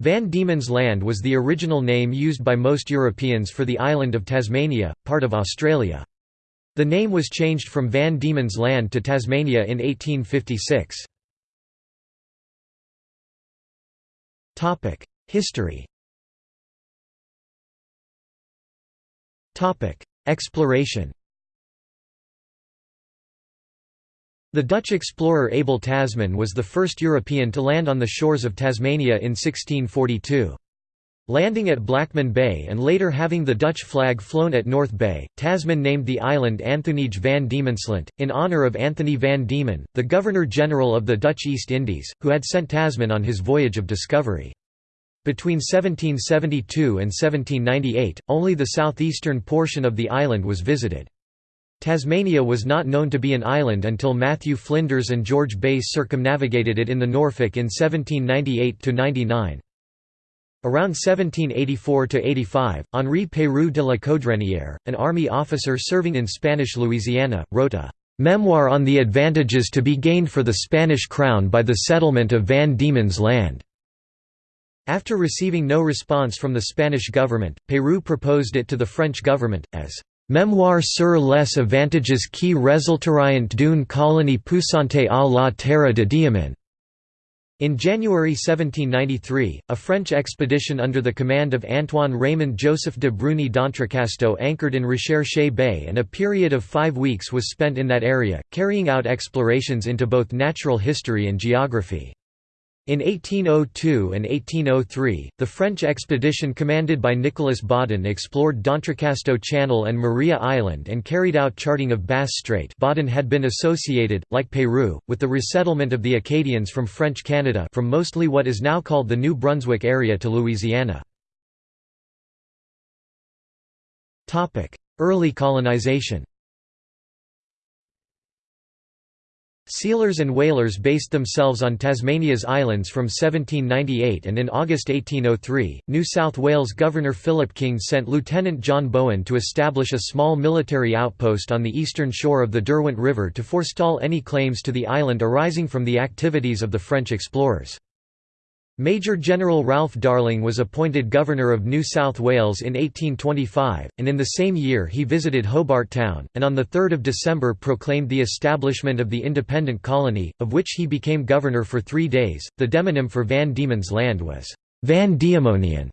Van Diemen's Land was the original name used by most Europeans for the island of Tasmania, part of Australia. The name was changed from Van Diemen's Land to Tasmania in 1856. History Exploration The Dutch explorer Abel Tasman was the first European to land on the shores of Tasmania in 1642. Landing at Blackman Bay and later having the Dutch flag flown at North Bay, Tasman named the island Anthonyge van Diemensland, in honour of Anthony van Diemen, the Governor-General of the Dutch East Indies, who had sent Tasman on his voyage of discovery. Between 1772 and 1798, only the southeastern portion of the island was visited. Tasmania was not known to be an island until Matthew Flinders and George Bass circumnavigated it in the Norfolk in 1798–99. Around 1784–85, Henri Peyroux de la Caudrenière, an army officer serving in Spanish Louisiana, wrote a "'Memoir on the advantages to be gained for the Spanish crown by the settlement of Van Diemen's Land' After receiving no response from the Spanish government, Peyroux proposed it to the French government, as Memoir sur les avantages qui résulteront d'une colonie puissante à la terre de Diemen. In January 1793, a French expedition under the command of Antoine Raymond Joseph de Bruni d'Entrecasteaux anchored in Recherche Bay and a period of five weeks was spent in that area, carrying out explorations into both natural history and geography. In 1802 and 1803, the French expedition commanded by Nicolas Baudin explored d'Entrecasteaux Channel and Maria Island and carried out charting of Bass Strait Baudin had been associated, like Peyroux, with the resettlement of the Acadians from French Canada from mostly what is now called the New Brunswick area to Louisiana. Early colonization Sealers and whalers based themselves on Tasmania's islands from 1798 and in August 1803, New South Wales Governor Philip King sent Lieutenant John Bowen to establish a small military outpost on the eastern shore of the Derwent River to forestall any claims to the island arising from the activities of the French explorers. Major General Ralph Darling was appointed Governor of New South Wales in 1825, and in the same year he visited Hobart Town, and on 3 December proclaimed the establishment of the independent colony, of which he became governor for three days. The demonym for Van Diemen's Land was Van Diemonian,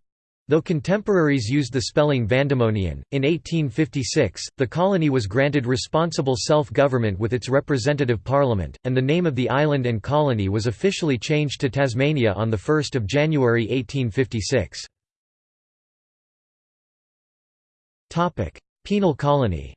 Though contemporaries used the spelling Vandemonian, in 1856, the colony was granted responsible self-government with its representative parliament, and the name of the island and colony was officially changed to Tasmania on 1 January 1856. Penal colony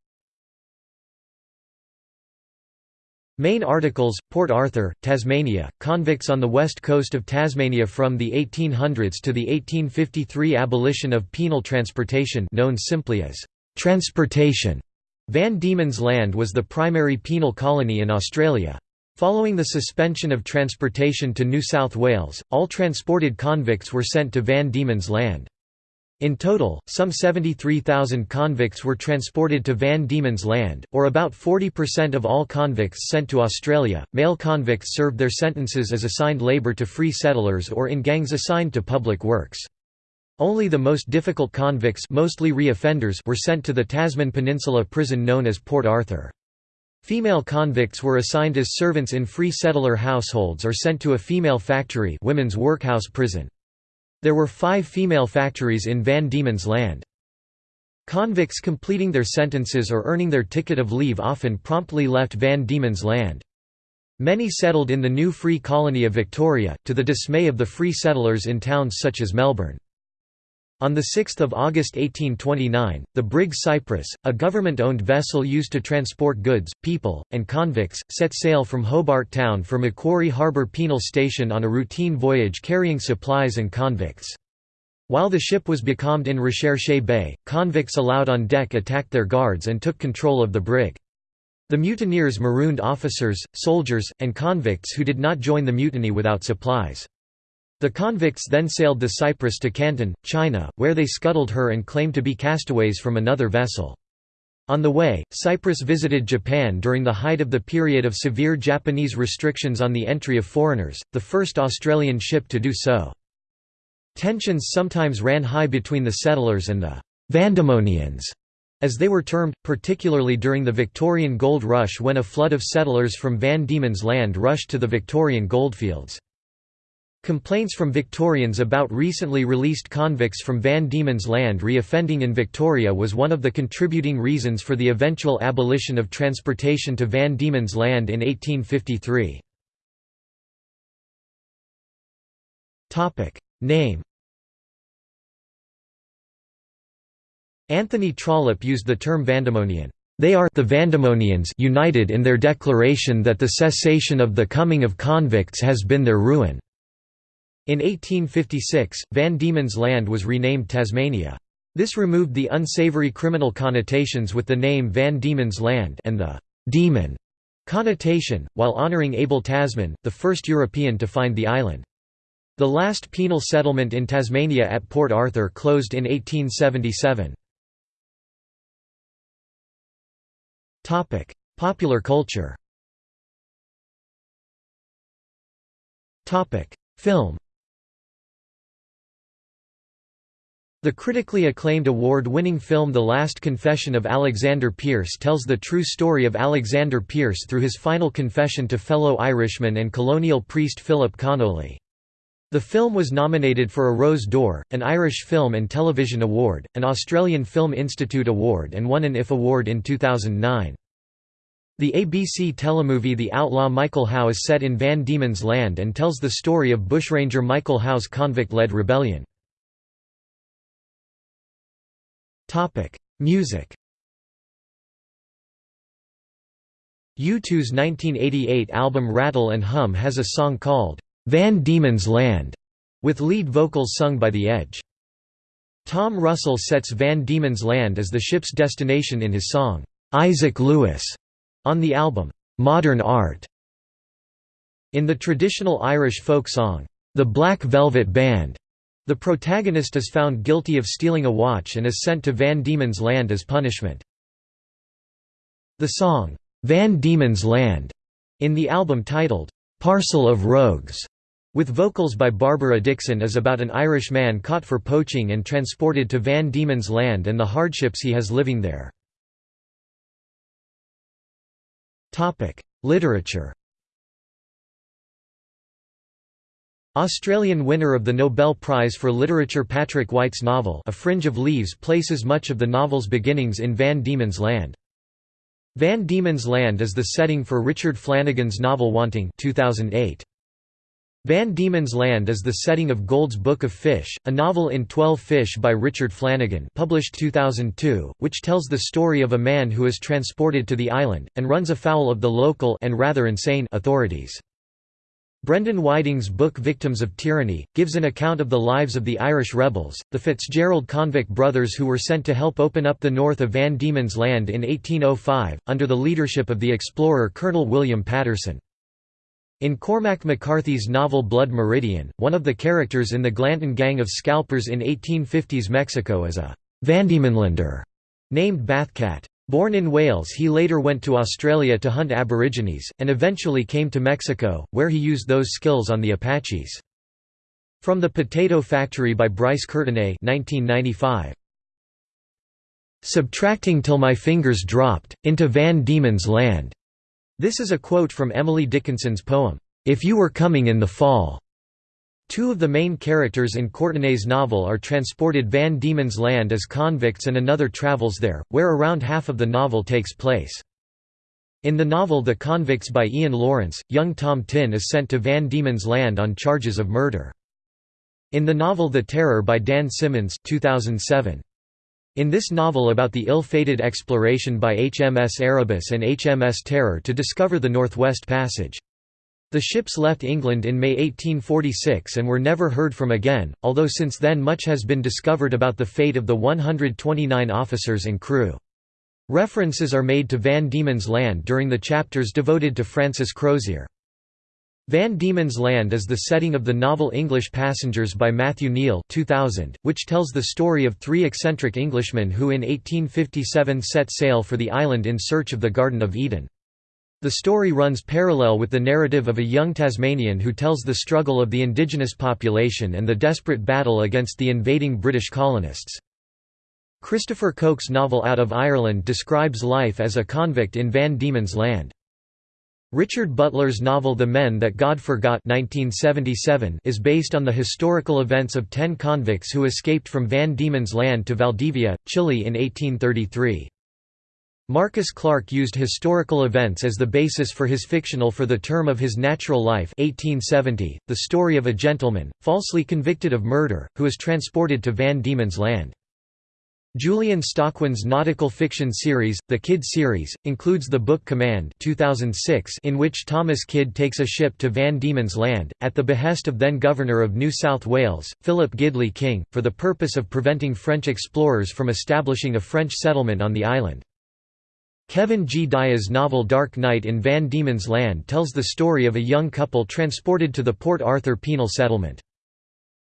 Main articles, Port Arthur, Tasmania, convicts on the west coast of Tasmania from the 1800s to the 1853 abolition of penal transportation known simply as transportation. Van Diemen's Land was the primary penal colony in Australia. Following the suspension of transportation to New South Wales, all transported convicts were sent to Van Diemen's Land. In total, some 73,000 convicts were transported to Van Diemen's Land, or about 40% of all convicts sent to Australia. Male convicts served their sentences as assigned labour to free settlers or in gangs assigned to public works. Only the most difficult convicts mostly re-offenders were sent to the Tasman Peninsula prison known as Port Arthur. Female convicts were assigned as servants in free settler households or sent to a female factory women's workhouse prison. There were five female factories in Van Diemen's Land. Convicts completing their sentences or earning their ticket of leave often promptly left Van Diemen's Land. Many settled in the new free colony of Victoria, to the dismay of the free settlers in towns such as Melbourne. On 6 August 1829, the brig Cyprus, a government-owned vessel used to transport goods, people, and convicts, set sail from Hobart Town for Macquarie Harbour Penal Station on a routine voyage carrying supplies and convicts. While the ship was becalmed in Recherche Bay, convicts allowed on deck attacked their guards and took control of the brig. The mutineers marooned officers, soldiers, and convicts who did not join the mutiny without supplies. The convicts then sailed the Cyprus to Canton, China, where they scuttled her and claimed to be castaways from another vessel. On the way, Cyprus visited Japan during the height of the period of severe Japanese restrictions on the entry of foreigners, the first Australian ship to do so. Tensions sometimes ran high between the settlers and the «Vandemonians», as they were termed, particularly during the Victorian Gold Rush when a flood of settlers from Van Diemen's Land rushed to the Victorian goldfields. Complaints from Victorians about recently released convicts from Van Diemen's Land reoffending in Victoria was one of the contributing reasons for the eventual abolition of transportation to Van Diemen's Land in 1853. Name Anthony Trollope used the term Vandemonian. They are the Vandemonians united in their declaration that the cessation of the coming of convicts has been their ruin. In 1856, Van Diemen's Land was renamed Tasmania. This removed the unsavory criminal connotations with the name Van Diemen's Land and the «demon» connotation, while honouring Abel Tasman, the first European to find the island. The last penal settlement in Tasmania at Port Arthur closed in 1877. Popular culture Film The critically acclaimed award-winning film The Last Confession of Alexander Pierce tells the true story of Alexander Pierce through his final confession to fellow Irishman and colonial priest Philip Connolly. The film was nominated for a Rose d'Or, an Irish Film and Television Award, an Australian Film Institute Award and won an IF Award in 2009. The ABC telemovie The Outlaw Michael Howe is set in Van Diemen's Land and tells the story of bushranger Michael Howe's convict-led rebellion. Music U2's 1988 album Rattle and Hum has a song called Van Diemen's Land, with lead vocals sung by The Edge. Tom Russell sets Van Diemen's Land as the ship's destination in his song, Isaac Lewis, on the album, Modern Art. In the traditional Irish folk song, The Black Velvet Band, the protagonist is found guilty of stealing a watch and is sent to Van Diemen's Land as punishment. The song, Van Diemen's Land, in the album titled, Parcel of Rogues, with vocals by Barbara Dixon is about an Irish man caught for poaching and transported to Van Diemen's Land and the hardships he has living there. Literature Australian winner of the Nobel Prize for Literature Patrick White's novel A Fringe of Leaves places much of the novel's beginnings in Van Diemen's Land. Van Diemen's Land is the setting for Richard Flanagan's novel Wanting 2008. Van Diemen's Land is the setting of Gould's Book of Fish, a novel in Twelve Fish by Richard Flanagan published 2002, which tells the story of a man who is transported to the island, and runs afoul of the local and rather insane authorities. Brendan Whiting's book Victims of Tyranny, gives an account of the lives of the Irish rebels, the Fitzgerald convict brothers who were sent to help open up the north of Van Diemen's Land in 1805, under the leadership of the explorer Colonel William Patterson. In Cormac McCarthy's novel Blood Meridian, one of the characters in the Glanton gang of scalpers in 1850s Mexico is a Vandiemenlander named Bathcat. Born in Wales he later went to Australia to hunt aborigines, and eventually came to Mexico, where he used those skills on the Apaches. From the Potato Factory by Bryce Courtenay 1995. Subtracting till my fingers dropped, into Van Diemen's Land. This is a quote from Emily Dickinson's poem, If You Were Coming in the Fall. Two of the main characters in Courtenay's novel are transported Van Diemen's Land as convicts and another travels there, where around half of the novel takes place. In the novel The Convicts by Iain Lawrence, young Tom Tin is sent to Van Diemen's Land on charges of murder. In the novel The Terror by Dan Simmons 2007, in this novel about the ill-fated exploration by HMS Erebus and HMS Terror to discover the Northwest Passage. The ships left England in May 1846 and were never heard from again, although since then much has been discovered about the fate of the 129 officers and crew. References are made to Van Diemen's Land during the chapters devoted to Francis Crozier. Van Diemen's Land is the setting of the novel English Passengers by Matthew Kneale 2000, which tells the story of three eccentric Englishmen who in 1857 set sail for the island in search of the Garden of Eden. The story runs parallel with the narrative of a young Tasmanian who tells the struggle of the indigenous population and the desperate battle against the invading British colonists. Christopher Koch's novel Out of Ireland describes life as a convict in Van Diemen's Land. Richard Butler's novel The Men That God Forgot 1977 is based on the historical events of ten convicts who escaped from Van Diemen's Land to Valdivia, Chile in 1833. Marcus Clarke used historical events as the basis for his fictional For the Term of His Natural Life 1870, the story of a gentleman, falsely convicted of murder, who is transported to Van Diemen's Land. Julian Stockwin's nautical fiction series, the Kidd series, includes the book Command 2006 in which Thomas Kidd takes a ship to Van Diemen's Land, at the behest of then-Governor of New South Wales, Philip Gidley King, for the purpose of preventing French explorers from establishing a French settlement on the island. Kevin G. Diaz's novel Dark Night in Van Diemen's Land tells the story of a young couple transported to the Port Arthur penal settlement.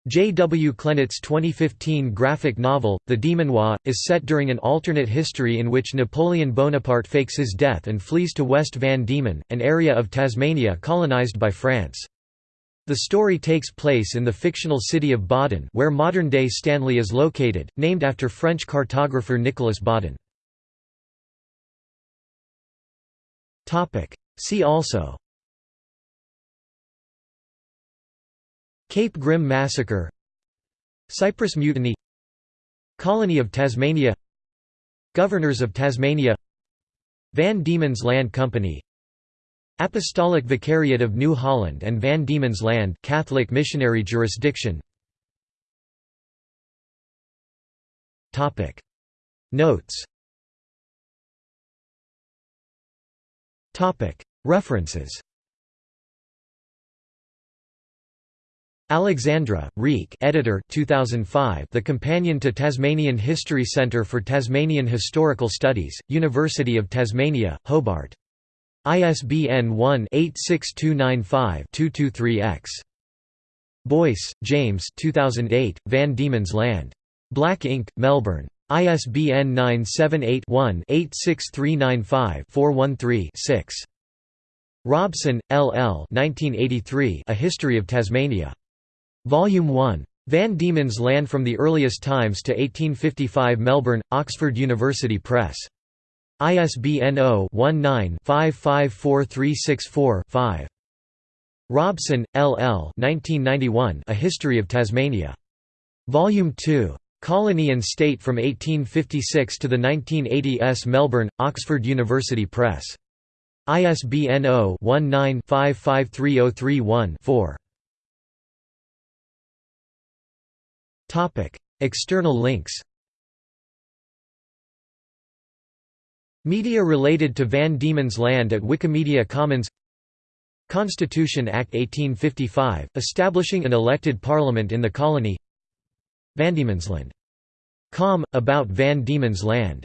J. W. Klenett's 2015 graphic novel, The Demenois, is set during an alternate history in which Napoleon Bonaparte fakes his death and flees to West Van Diemen, an area of Tasmania colonised by France. The story takes place in the fictional city of Baudin where modern-day Stanley is located, named after French cartographer Nicolas Baudin. See also. Cape Grim Massacre. Cyprus Mutiny. Colony of Tasmania. Governors of Tasmania. Van Diemen's Land Company. Apostolic Vicariate of New Holland and Van Diemen's Land Catholic missionary jurisdiction. Notes References Alexandra, Riek editor 2005 The Companion to Tasmanian History Centre for Tasmanian Historical Studies, University of Tasmania, Hobart. ISBN 1-86295-223-X. Boyce, James 2008, Van Diemen's Land. Black Inc., Melbourne. ISBN 978-1-86395-413-6. Robson, L. L. 1983, A History of Tasmania. Volume 1. Van Diemen's Land from the Earliest Times to 1855 Melbourne, Oxford University Press. ISBN 0-19-554364-5. Robson, L. L. 1991, A History of Tasmania. Volume 2. Colony and State from 1856 to the 1980s Melbourne, Oxford University Press. ISBN 0-19-553031-4. Topic: External links. Media related to Van Diemen's Land at Wikimedia Commons Constitution Act 1855, establishing an elected parliament in the colony Van Diemen's Land. Com. About Van Diemen's Land